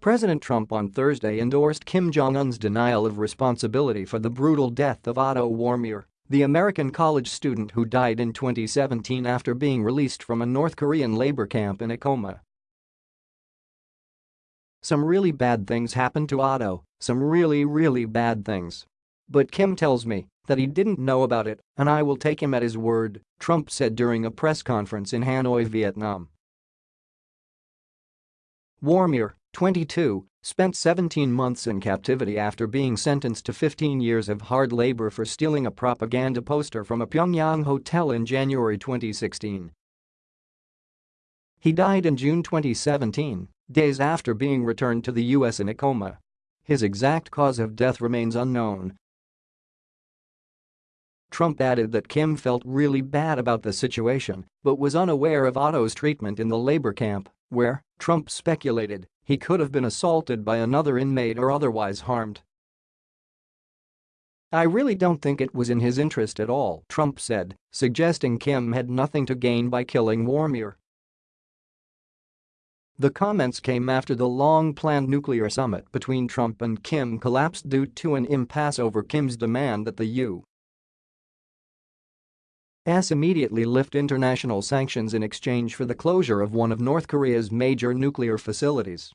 President Trump on Thursday endorsed Kim Jong-un's denial of responsibility for the brutal death of Otto Warmbier, the American college student who died in 2017 after being released from a North Korean labor camp in a coma. Some really bad things happened to Otto, some really really bad things. But Kim tells me that he didn't know about it and I will take him at his word, Trump said during a press conference in Hanoi, Vietnam. Warmbier, 22, spent 17 months in captivity after being sentenced to 15 years of hard labor for stealing a propaganda poster from a Pyongyang hotel in January 2016. He died in June 2017, days after being returned to the U.S. in a coma. His exact cause of death remains unknown. Trump added that Kim felt really bad about the situation but was unaware of Otto's treatment in the labor camp, where, Trump speculated, he could have been assaulted by another inmate or otherwise harmed. I really don't think it was in his interest at all, Trump said, suggesting Kim had nothing to gain by killing Warmbier. The comments came after the long-planned nuclear summit between Trump and Kim collapsed due to an impasse over Kim's demand that the U. S immediately lift international sanctions in exchange for the closure of one of North Korea's major nuclear facilities.